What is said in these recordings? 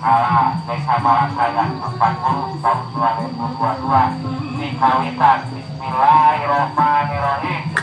ala Desa Malakaya 40 tahun 2022 di Kawitan Bismillahirrahmanirrahim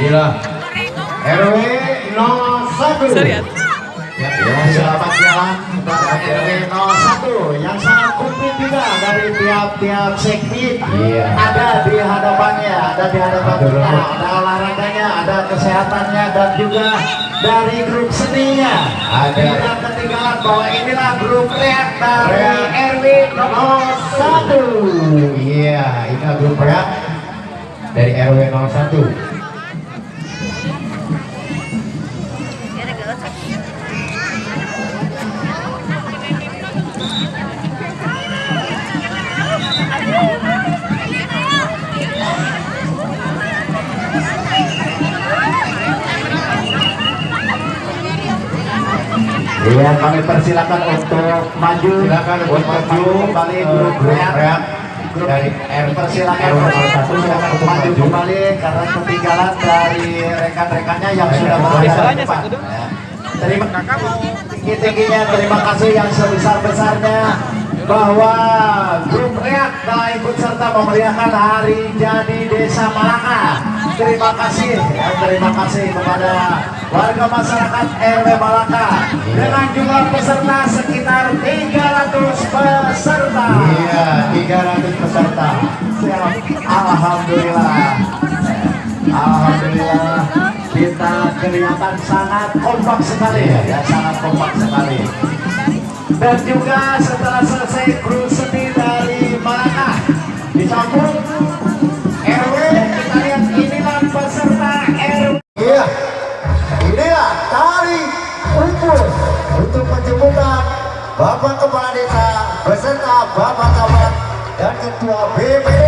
Inilah RW 01. Ya, ya, selamat jalan kepada RW 01 yang sangat komplit juga dari tiap-tiap segmen. Iya. Ada di hadapannya, ada di hadapan kita, ada olahraganya, ada kesehatannya dan juga dari grup seninya. Ada. Tidak ketinggalan bahwa inilah grup reak dari. RW 01. Iya, ini grup reak dari RW 01. Iya, kami persilakan untuk maju, Silakan untuk maju kembali eh, grup reak. dari R persilakan RW untuk 01 silakan untuk maju kembali karena ketinggalan dari rekan-rekannya yang sudah berada yang di depan. Ya. Terima tinggi-tingginya terima kasih yang sebesar-besarnya bahwa grup reak telah ikut serta memeriahkan hari jadi desa Malaka. Terima kasih, ya, terima kasih kepada warga masyarakat RW Malaka dengan jumlah peserta sekitar 300 peserta. Iya, 300 peserta. Siap. Alhamdulillah. Alhamdulillah kita kelihatan sangat kompak sekali ya, ya sangat kompak sekali. Dan juga setelah selesai kru seni dari Malaka disambung Bapak Camat dan Ketua BPD.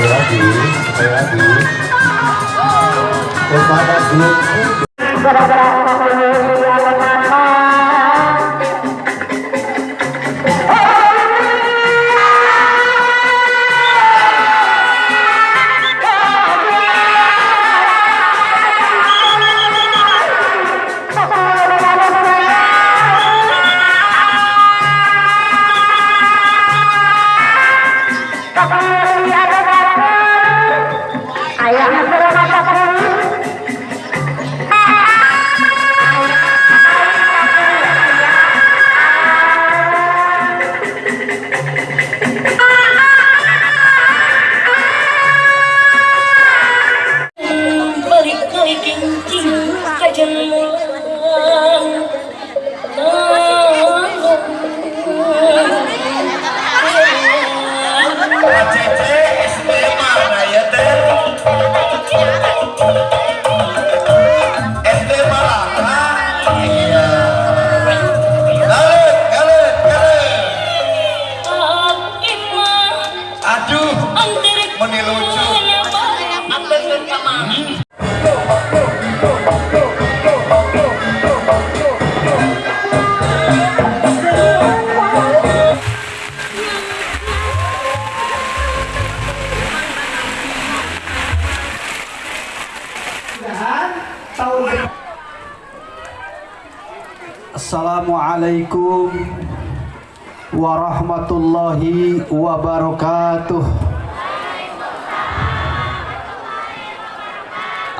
sekali lagi sekali lagi. Kepada grup warahmatullahi wabarakatuh.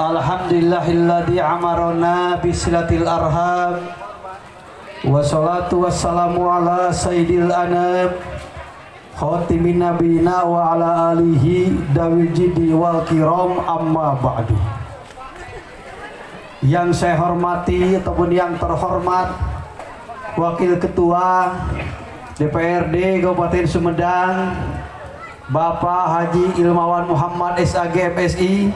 Alhamdulillahilladzi amarona bisilatil arham Wassalatu wassalamu ala sayyidil anab Khatimin nabina wa ala alihi dawil jidi wal kiram amma ba'du Yang saya hormati ataupun yang terhormat Wakil Ketua DPRD Kabupaten Sumedang Bapak Haji Ilmawan Muhammad SAG MSI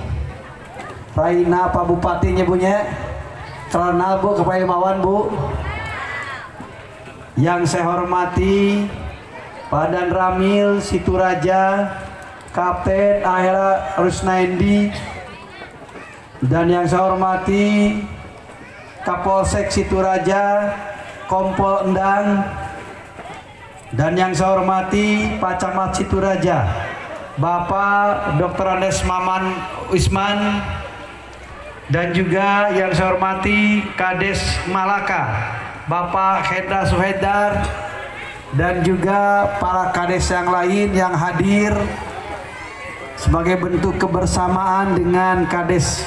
Raina Pak Bupati punya Karena Bu Kepada Ilmawan Bu. Yang saya hormati Padan Ramil Situraja Kapten Ahira Rusnaindi. Dan yang saya hormati Kapolsek Situraja Kompol Endang dan yang saya hormati Pak Camat Situraja Bapak Dr. Andes Maman Wisman dan juga yang saya hormati Kades Malaka Bapak Hendra Suhedar dan juga para kades yang lain yang hadir sebagai bentuk kebersamaan dengan Kades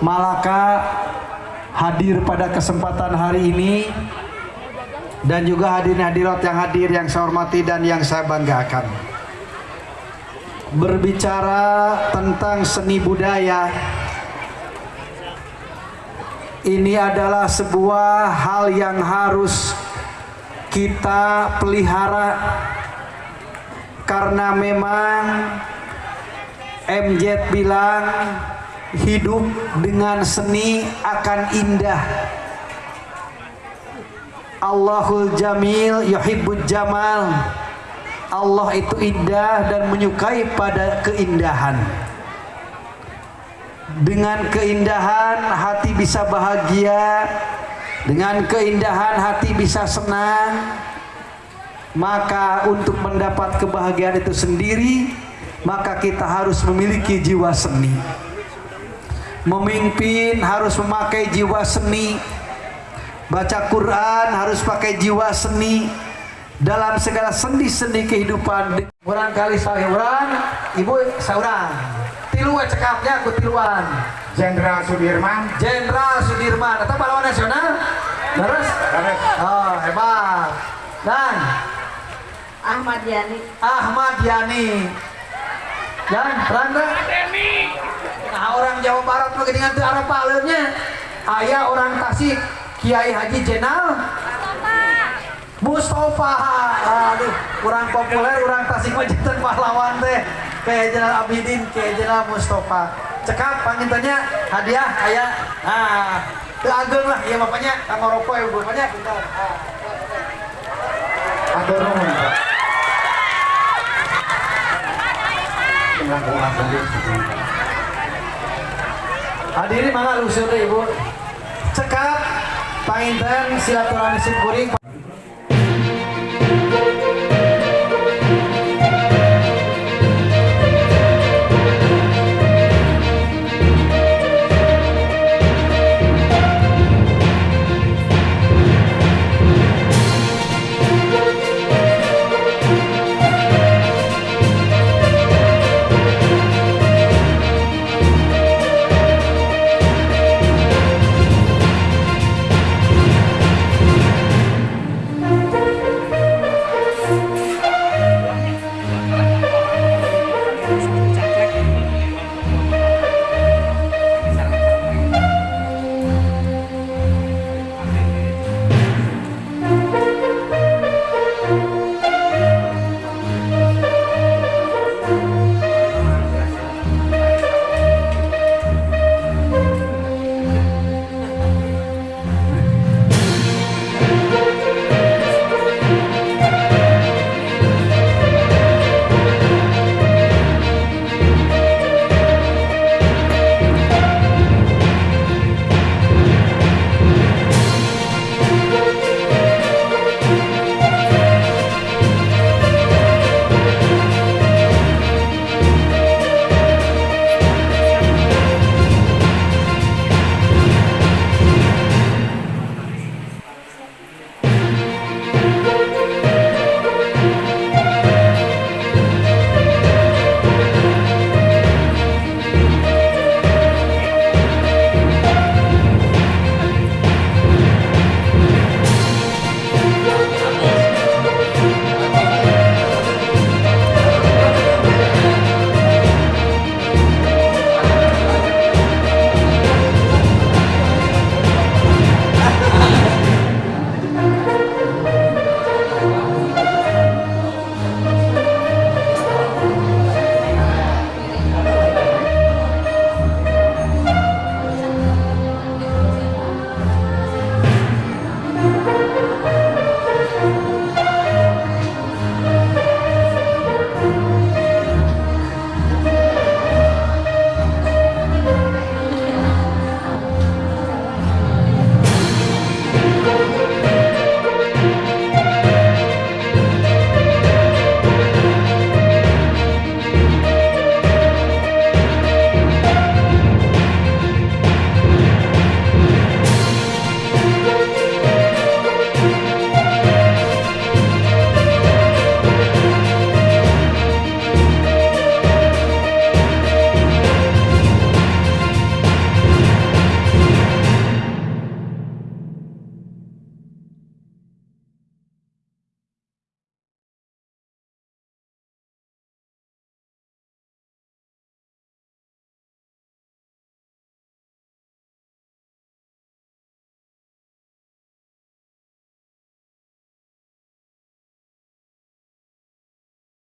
Malaka hadir pada kesempatan hari ini dan juga hadirin hadirat yang hadir yang saya hormati dan yang saya banggakan. Berbicara tentang seni budaya ini adalah sebuah hal yang harus kita pelihara karena memang MZ bilang hidup dengan seni akan indah Allahul Jamil yuhibbul jamal. Allah itu indah dan menyukai pada keindahan. Dengan keindahan hati bisa bahagia. Dengan keindahan hati bisa senang. Maka untuk mendapat kebahagiaan itu sendiri maka kita harus memiliki jiwa seni. Memimpin harus memakai jiwa seni baca Quran harus pakai jiwa seni. Dalam segala sendi-sendi kehidupan orang kali saya orang ibu seorang tilu we cekapnya aku tiluan. Jenderal Sudirman. Jenderal Sudirman atau pahlawan nasional? Terus? Oh hebat. Dan? Ahmad Yani. Ahmad Yani. Dan Randa nah orang Jawa Barat mah dengan tuh arah paleunya ayah orang Tasik Kiai Haji Jenal? Mustafa. Aduh kurang populer orang Tasik mah janten pahlawan teh. Kayak Jenal Abidin kayak Jenal Mustafa. Cekap pangintannya hadiah ayah itu ageng lah. Ya bapaknya kang rokok ya bapaknya bentar. Ah. Tenang. Hadirin mangga lusur ibu. Cekap, panginten silaturahmi simkuring.